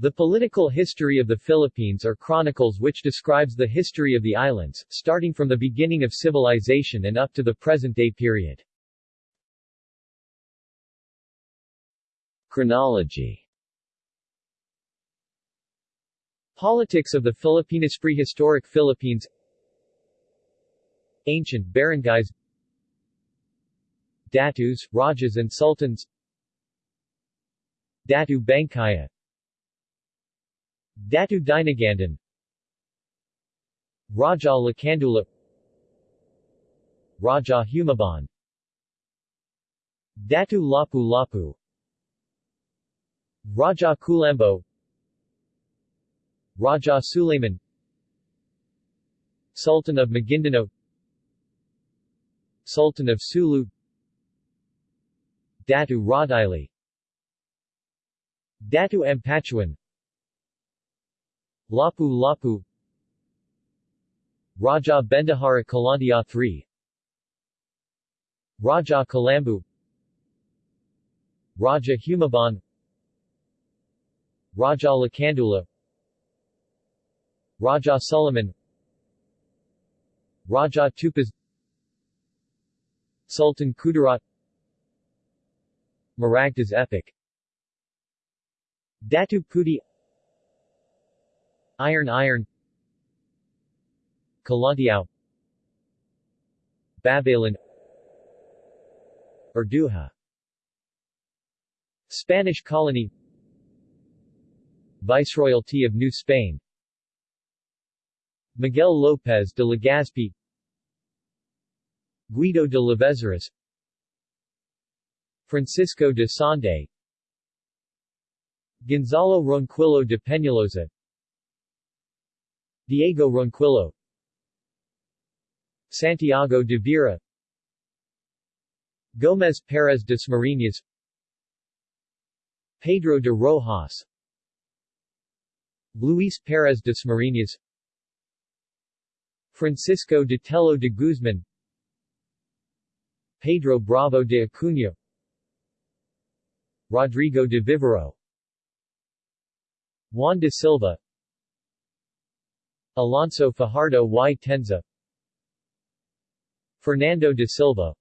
The political history of the Philippines are chronicles which describes the history of the islands, starting from the beginning of civilization and up to the present-day period. Chronology. Politics of the Filipinas Prehistoric Philippines. Ancient barangays. Datus, Rajas and Sultans. Datu Bangkaya Datu Dinagandan Raja Lakandula Raja Humabon Datu Lapu Lapu. Raja Kulambo. Raja Suleiman. Sultan of Maguindanao Sultan of Sulu. Datu Rodili Datu Ampatuan Lapu Lapu. Raja Bendahara Kalandia III Raja Kalambu. Raja Humabon Raja Lakandula. Raja Suleiman. Raja Tupas Sultan Kudarat. Maragtas epic. Datu Puti Iron Iron. Kalantiao Babalan Urduja Spanish colony. Viceroyalty of New Spain. Miguel López de Legazpi. Guido de Lavezaris Francisco de Sande. Gonzalo Ronquillo de Peñalosa Diego Ronquillo. Santiago de Vera Gómez Pérez Dasmariñas Pedro de Rojas. Luis Pérez Dasmariñas Francisco de Tello de Guzman Pedro Bravo de Acuña. Rodrigo de Vivero. Juan de Silva Alonso Fajardo y Tenza. Fernando de Silva.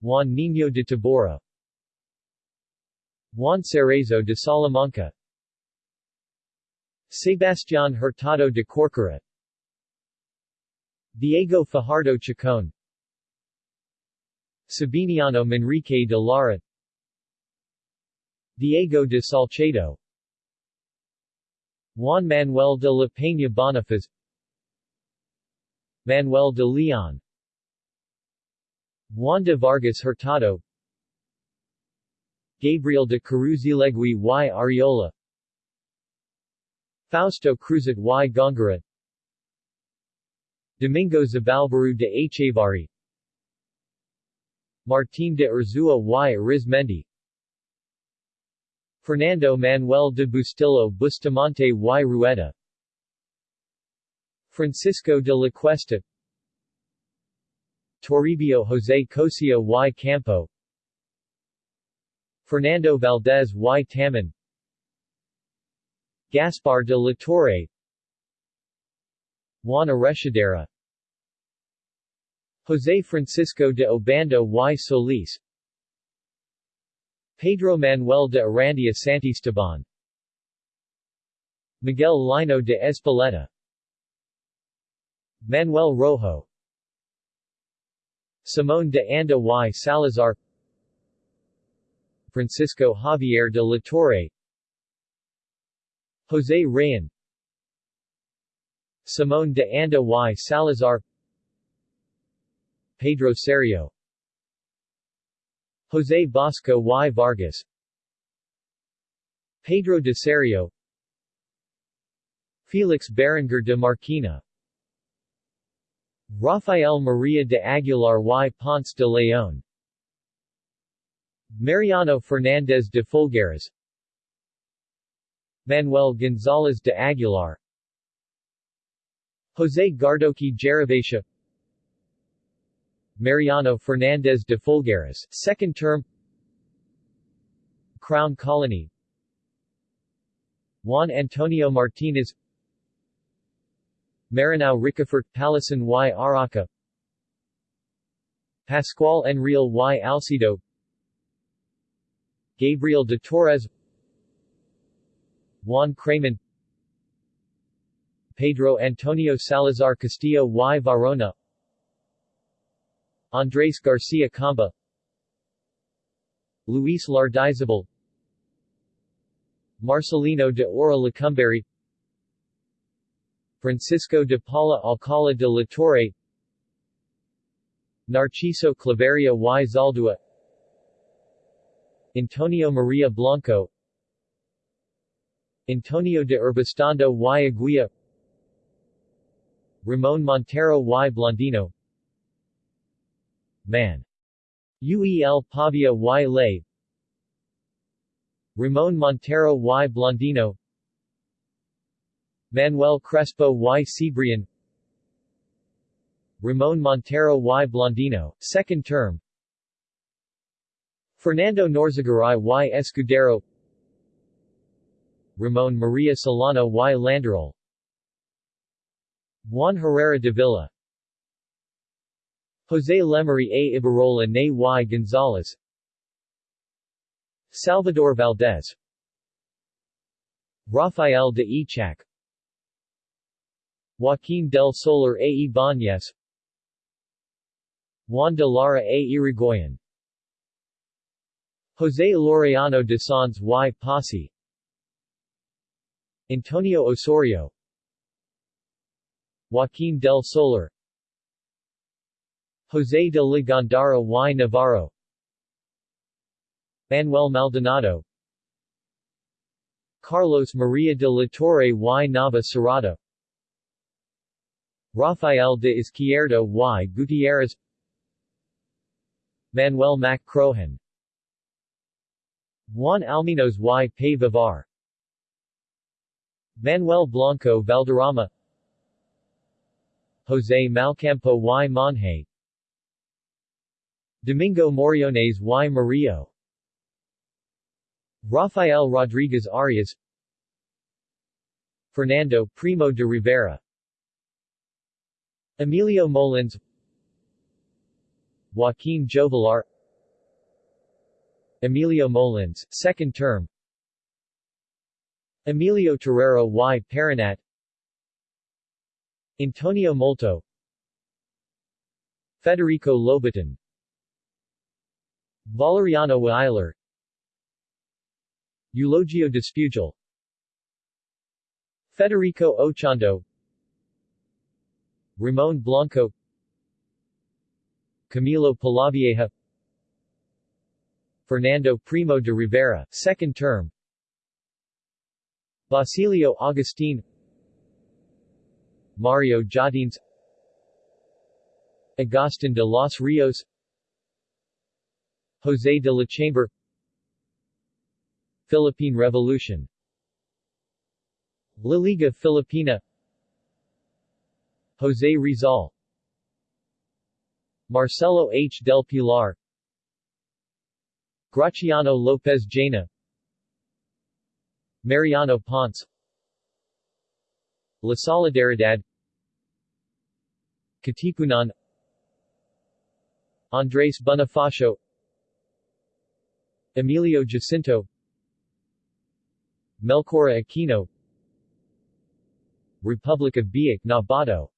Juan Niño de Tabora. Juan Cerezo de Salamanca. Sebastián Hurtado de Corcuera Diego Fajardo Chacon Sabiniano Manrique de Lara. Diego de Salcedo Juan Manuel de la Peña Bonifaz Manuel de Leon Juan de Vargas Hurtado Gabriel de Caruzilegui y Ariola Fausto Cruzat y Góngora Domingo Zabalbaru de Echevarri Martín de Urzúa y Arizmendi Fernando Manuel de Bustillo Bustamante y Rueda. Francisco de la Cuesta. Toribio José Cosio y Campo. Fernando Valdez y Taman. Gaspar de la Torre. Juan Arrechedera José Francisco de Obando y Solis Pedro Manuel de Arandia Santisteban. Miguel Lino de Ezpeleta Manuel Rojo. Simón de Anda y Salazar. Francisco Javier de la Torre. José Rayan Simón de Anda y Salazar. Pedro Serio José Basco y Vargas Pedro de Serio Felix Berenguer de Marquina Rafael Maria de Aguilar y Ponce de León Mariano Fernández de Folgueras Manuel González de Aguilar José Gardoqui Gervasio Mariano Fernandez de Folgueras, second term. Crown Colony. Juan Antonio Martinez Mariano Ricafort Palasan y Araca. Pascual Enrile y Alcido. Gabriel de Torres. Juan Craman Pedro Antonio Salazar Castillo y Varona Andrés Garcia Camba Luis Lardizabal Marcelino de Ora Lecumberri Francisco de Paula Alcala de la Torre Narciso Claveria y Zaldua Antonio Maria Blanco Antonio de Urbestando y Aguilla Ramon Montero y Blondino Man. UEL Pavia y Ley Ramon Montero y Blondino. Manuel Crespo y Cebrian Ramon Montero y Blondino, second term. Fernando Norzagaray y Escudero. Ramon Maria Solano y Landerol. Juan Herrera de Villa José Lemery A. Ibarola Ne y Gonzalez Salvador Valdez. Rafael de Ichac. Joaquín del Solar A. Ibanez Juan de Lara A. Irigoyen. José Laureano de Sanz y Posse. Antonio Osorio. Joaquín del Solar José de Ligandara y Navarro Manuel Maldonado Carlos Maria de la Torre y Nava Serrata Rafael de Izquierda y Gutierrez Manuel Mac Crohan Juan Alminos y Pay Vivar Manuel Blanco Valderrama José Malcampo y Monje Domingo Moriones y Murillo. Rafael Rodriguez Arias. Fernando Primo de Rivera. Emilio Molins. Joaquin Jovelar. Emilio Molins, second term. Emilio Torero y Paranat Antonio Molto. Federico Lobaton Valeriano Weiler. Eulogio Despujol Federico Ochando Ramon Blanco. Camilo Polavieja. Fernando Primo de Rivera, second term. Basilio Agustin. Mario Jardines Agustin de los Rios José de la Chamber Philippine Revolution La Liga Filipina José Rizal Marcelo H. del Pilar Graciano Lopez Jaena Mariano Ponce La Solidaridad Katipunan Andres Bonifacio Emilio Jacinto Melchora Aquino Republic of Biak-na-Bato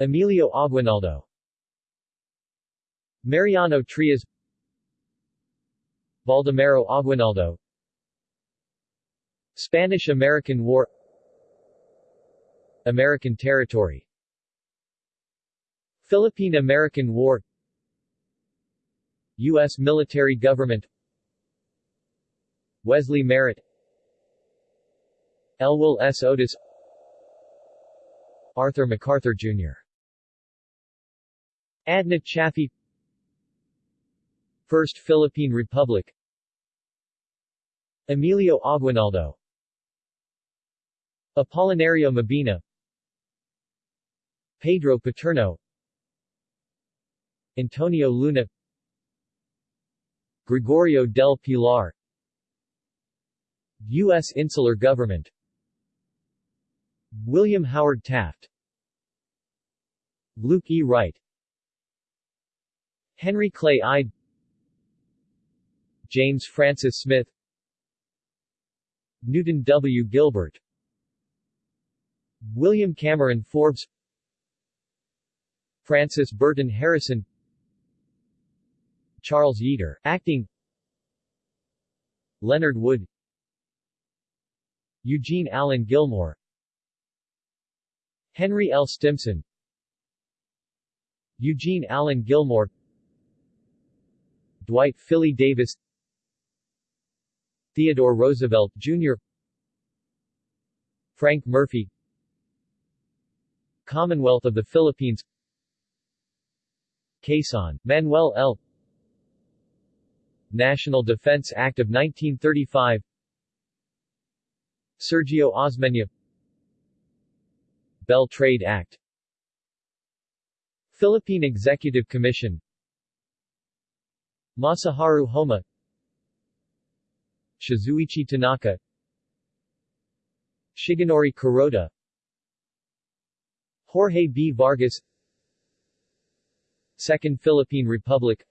Emilio Aguinaldo Mariano Trias Baldomero Aguinaldo Spanish-American War American territory Philippine-American War U.S. military government. Wesley Merritt. Elwell S. Otis. Arthur MacArthur, Jr. Adna Chaffee. First Philippine Republic. Emilio Aguinaldo. Apolinario Mabini Pedro Paterno. Antonio Luna Gregorio del Pilar. U.S. Insular Government. William Howard Taft. Luke E. Wright. Henry Clay Ide James Francis Smith. Newton W. Gilbert. William Cameron Forbes. Francis Burton Harrison Charles Yeater, acting. Leonard Wood. Eugene Allen Gilmore. Henry L. Stimson. Eugene Allen Gilmore. Dwight Filley Davis. Theodore Roosevelt, Jr. Frank Murphy. Commonwealth of the Philippines. Quezon, Manuel L. National Defense Act of 1935 Sergio Osmeña. Bell Trade Act. Philippine Executive Commission. Masaharu Homma. Shizuichi Tanaka. Shigenori Kuroda. Jorge B. Vargas. Second Philippine Republic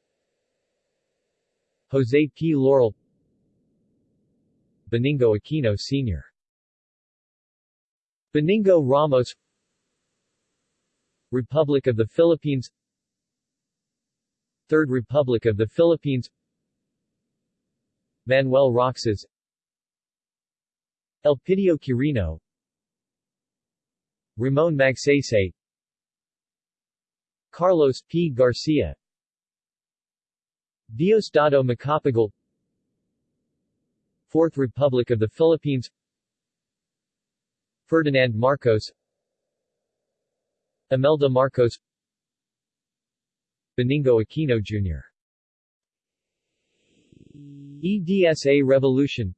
Jose P. Laurel Benigno Aquino Sr. Benigno Ramos Republic of the Philippines Third Republic of the Philippines Manuel Roxas Elpidio Quirino Ramon Magsaysay Carlos P. Garcia Diosdado Macapagal Fourth Republic of the Philippines Ferdinand Marcos Imelda Marcos Benigno Aquino Jr. EDSA Revolution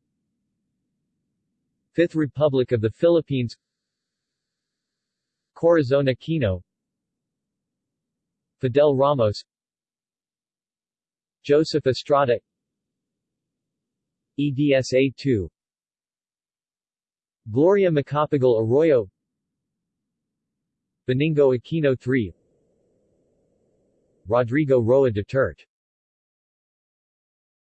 Fifth Republic of the Philippines Corazon Aquino Fidel Ramos Joseph Estrada. EDSA 2 Gloria Macapagal Arroyo. Benigno Aquino III Rodrigo Roa Duterte